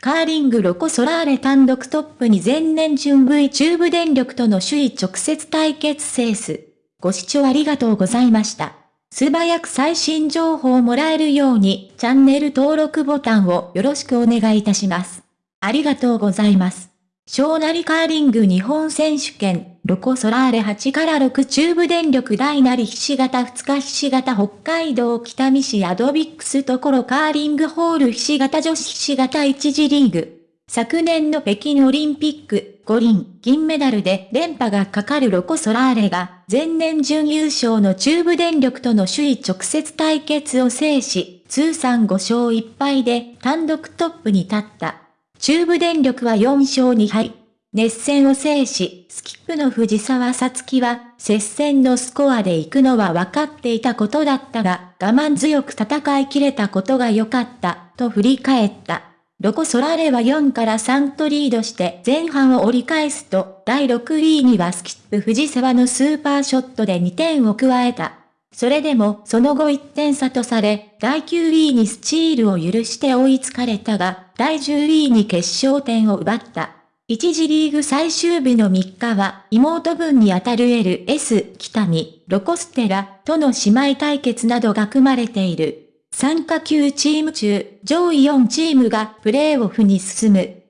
カーリングロコソラーレ単独トップに前年準 V 中部電力との首位直接対決セース。ご視聴ありがとうございました。素早く最新情報をもらえるようにチャンネル登録ボタンをよろしくお願いいたします。ありがとうございます。小なりカーリング日本選手権、ロコソラーレ8から6中部電力大なりひし形2日ひし形北海道北見市アドビックスところカーリングホールひし形女子ひし形1次リーグ。昨年の北京オリンピック、五輪、銀メダルで連覇がかかるロコ・ソラーレが、前年準優勝の中部電力との首位直接対決を制し、通算5勝1敗で単独トップに立った。中部電力は4勝2敗。熱戦を制し、スキップの藤沢さつきは、接戦のスコアで行くのは分かっていたことだったが、我慢強く戦い切れたことが良かった、と振り返った。ロコ・ソラレは4から3とリードして前半を折り返すと、第6位にはスキップ藤沢のスーパーショットで2点を加えた。それでも、その後1点差とされ、第9位にスチールを許して追いつかれたが、第10位に決勝点を奪った。一次リーグ最終日の3日は、妹分にあたる LS 北見、ロコステラとの姉妹対決などが組まれている。参加級チーム中、上位4チームがプレーオフに進む。